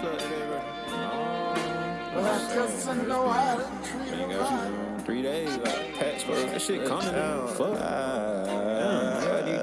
bro. Three days, like, patch, bro. That shit coming, man. Fuck. Damn, I need.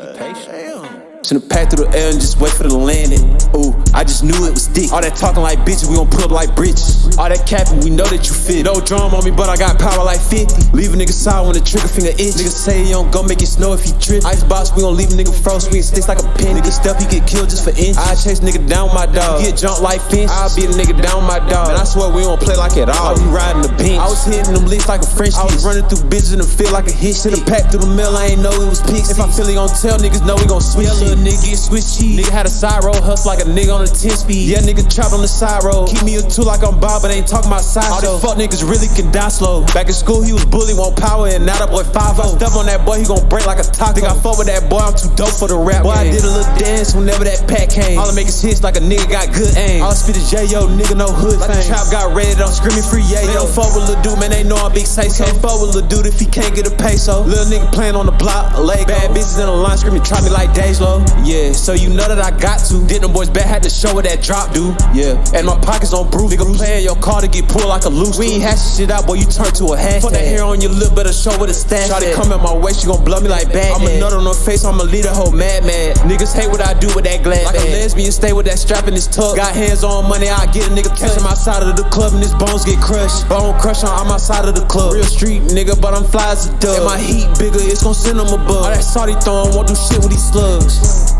Damn. Through the L and just wait for the landing. Ooh, I just knew it was thick. All that talking like bitches, we gon' pull up like britches. All that capping, we know that you fit. No drum on me, but I got power like 50. Leave a nigga side when the trigger finger itch. Nigga say he don't go make it snow if he trip. Icebox, we gon' leave a nigga froze, we sticks like a pin. Nigga step, he get killed just for inch. I chase nigga down my dog. He get jumped like fence. I'll be the nigga down my dog. Man, I swear we don't play like at all. We riding the bench. I was hitting them licks like a French I was running through bitches in the field like a hit. A pack through the mail, I ain't know it was pigs. If I feel he gon' tell niggas, know we gon' switch. Yeah, little nigga get cheese. Nigga had a side road, hustle like a nigga on a 10 speed. Yeah, nigga trapped on the side road. Keep me a two like I'm Bob, but ain't talking about side All these fuck niggas really can die slow. Back in school, he was bully, want power, and now that boy 5 -0. Step on that boy, he gon' break like a taco. Think I fuck with that boy, I'm too dope for the rap. Boy, game. I did a little dance whenever that pack came. All I make is hits like a nigga got good aim. All I spit is J, yo, nigga, no hood. Like the trap got raided, I'm screaming free, yeah, yo. Don't fuck with Lil Dude, man, they know I'm big say so. Can't fuck with Lil Dude if he can't get a peso. Little nigga playing on the block, a leg. Bad bitches in the line screaming, try me like Dej Loaf. Yeah, so you know that I got to. Did them boys bad, had to show what that drop do. Yeah, and my pockets on bruise. Nigga playing your car to get pulled like a loose. We ain't hashing shit out, boy, you turn to a hashtag. Put that hair on your lip, better show what a stash. Try to come at my waist, you gon' blow me like bad. I'm a nut on her face, I'ma lead a whole mad mad. Niggas hate what I do with that glad Like bag. a lesbian, stay with that strap in his tuck. Got hands on money, I get a nigga touch him outside of the club and his bones get crushed. Bone crush on I'm outside of the club. Real street nigga, but I'm fly as a dove. And my heat bigger, it's gon' send him above. All that Saudi throwing won't do shit with these slugs.